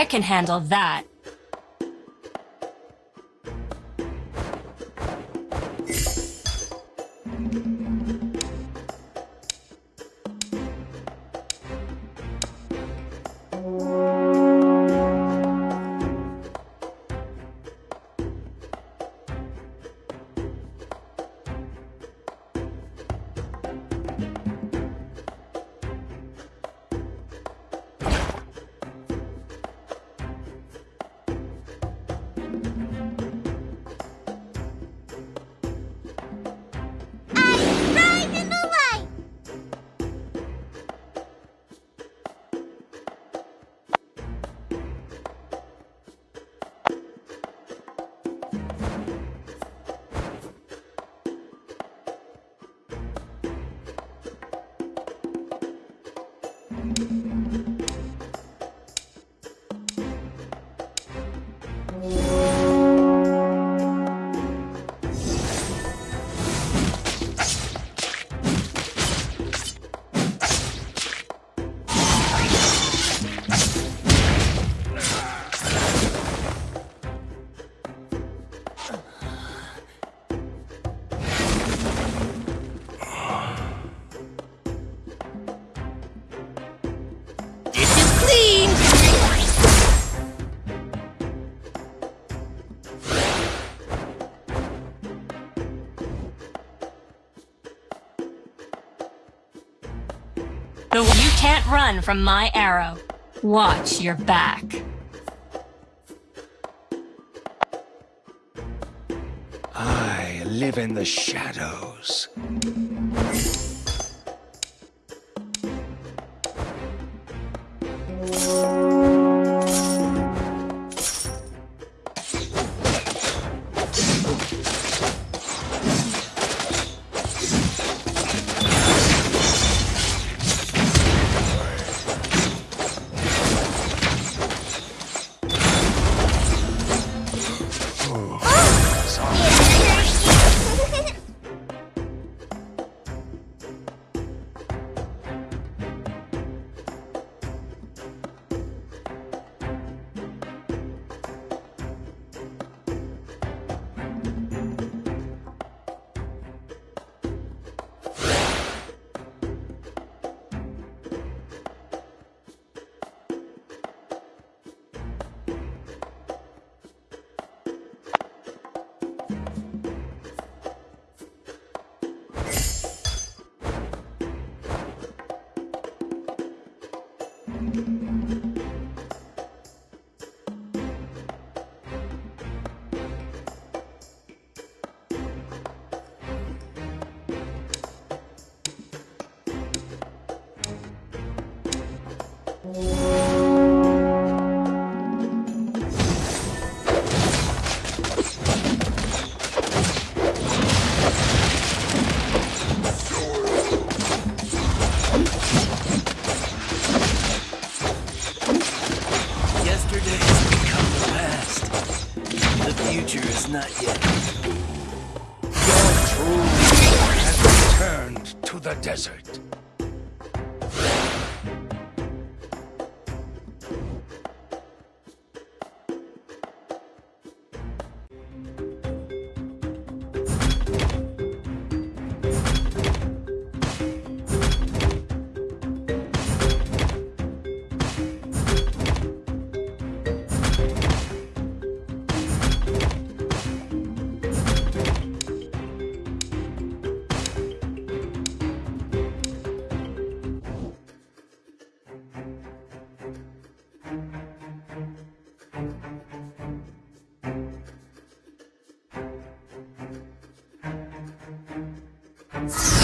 I can handle that. You can't run from my arrow. Watch your back. I live in the shadows. future is not yet. Your true has returned to the desert. Thanks.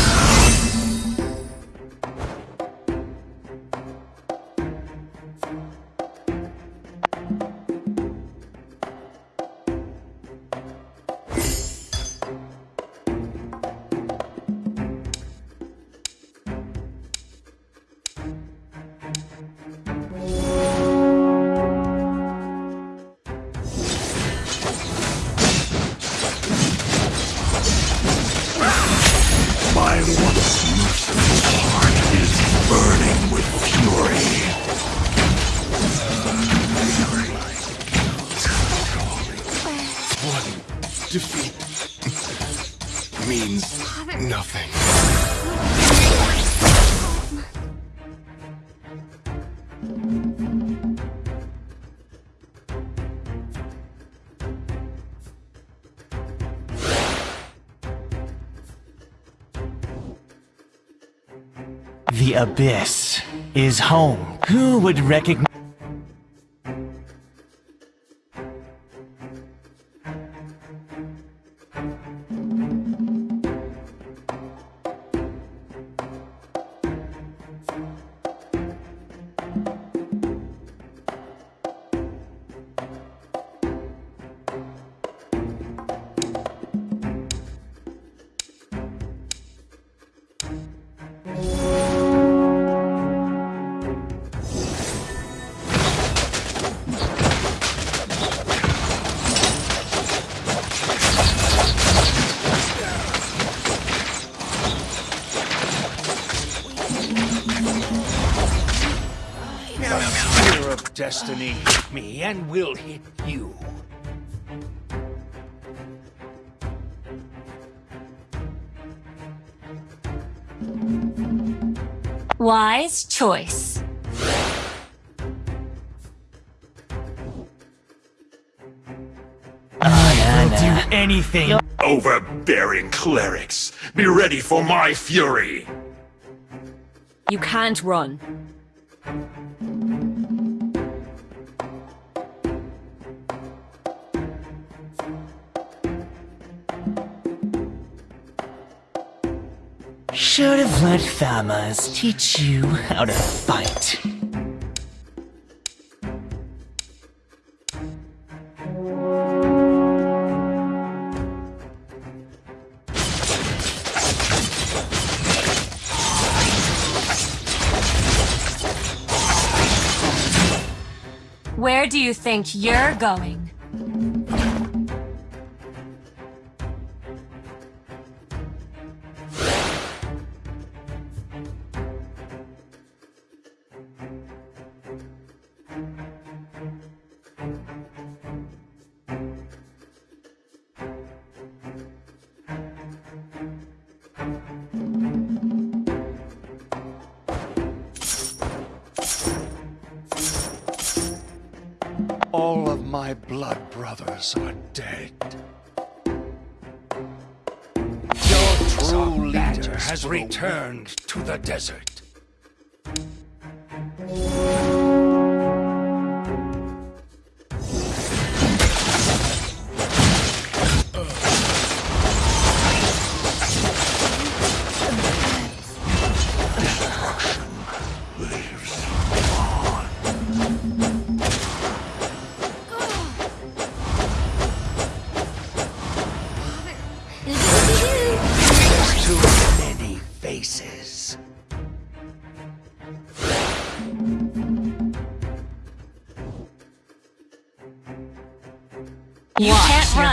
Abyss is home. Who would recognize... destiny hit me and will hit you. Wise choice. I will do anything. Overbearing clerics, be ready for my fury! You can't run. Should have let Thamuz teach you how to fight. Where do you think you're going? My blood brothers are dead. Your true leader has returned to the desert.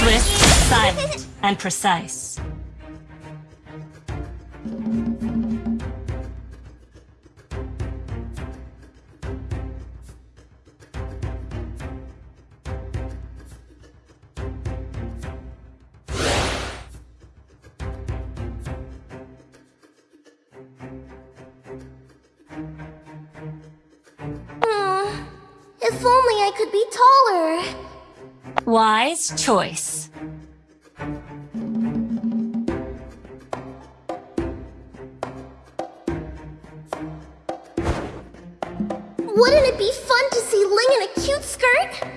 Swift, silent, and precise. Choice. Wouldn't it be fun to see Ling in a cute skirt?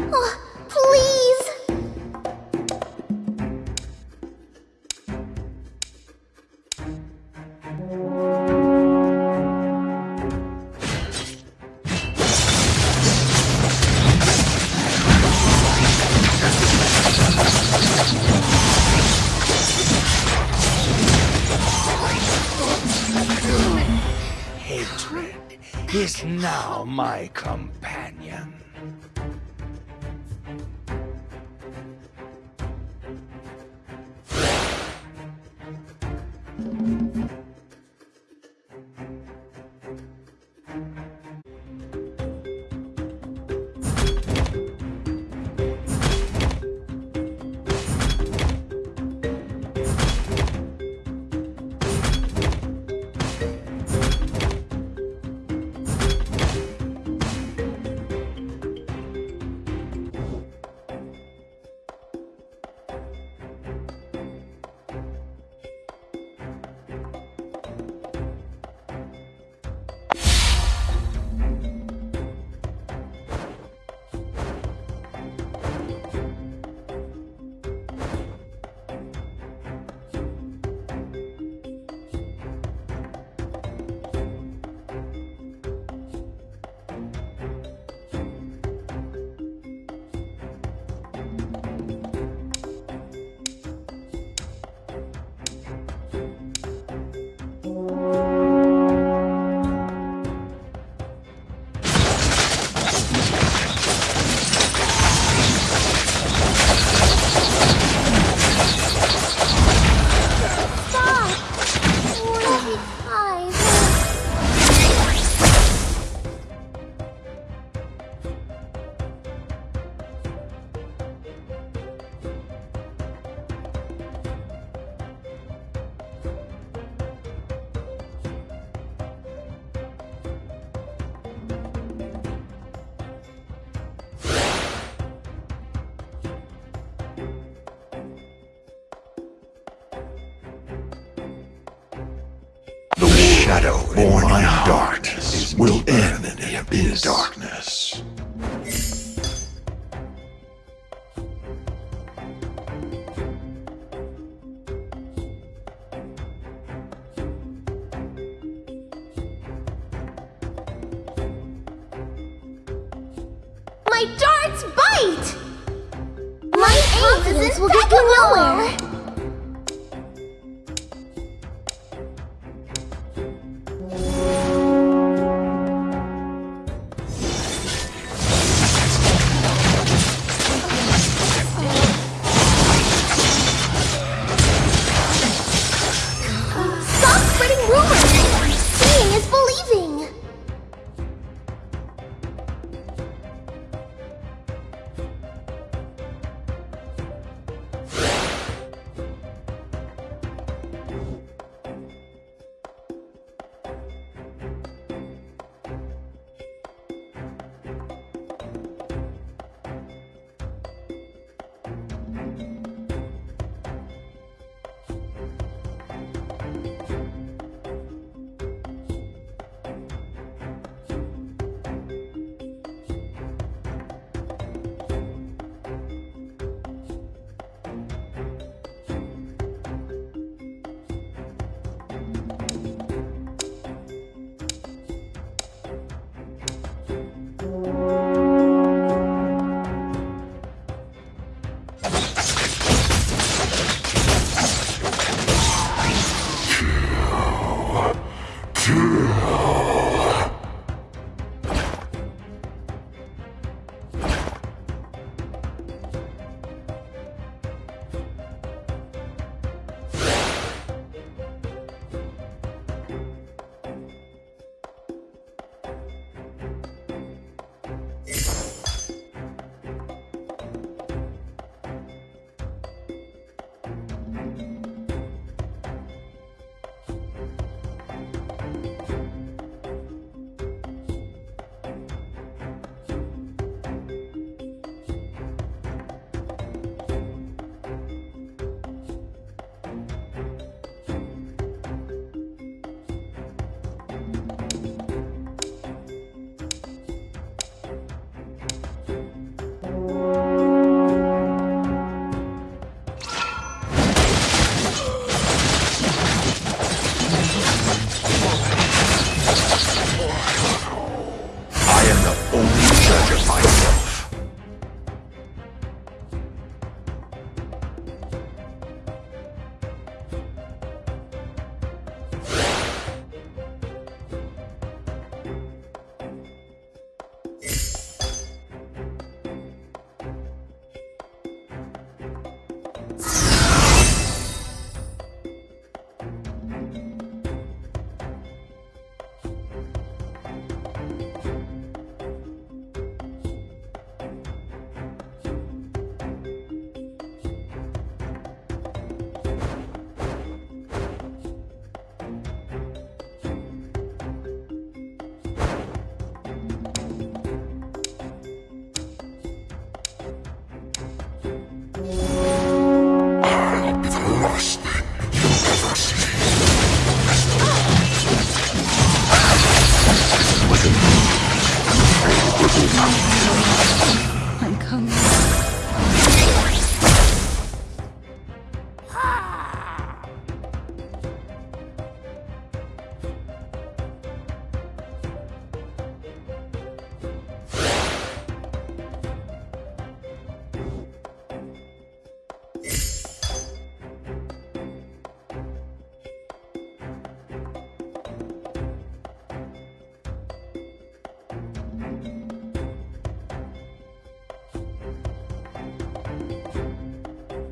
Oh, please. End in darkness. My darts bite! My confidence will get you nowhere!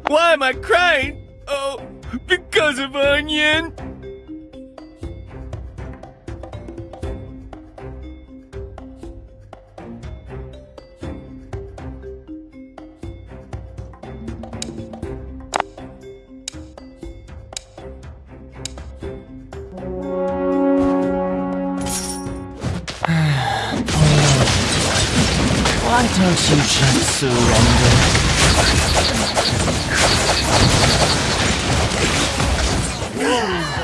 Why am I crying? Oh, because of Onion. Why don't you just surrender? Take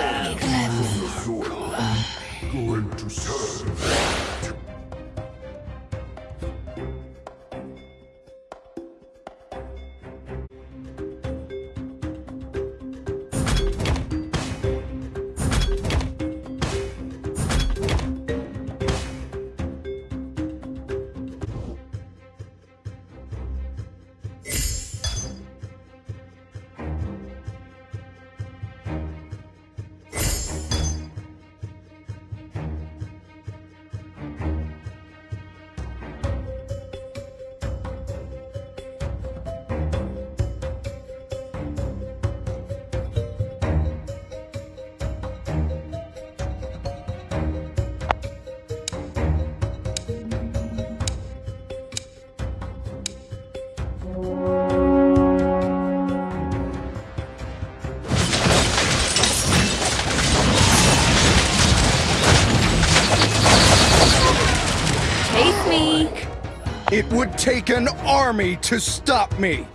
It would take an army to stop me.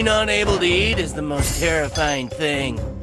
Being unable to eat is the most terrifying thing.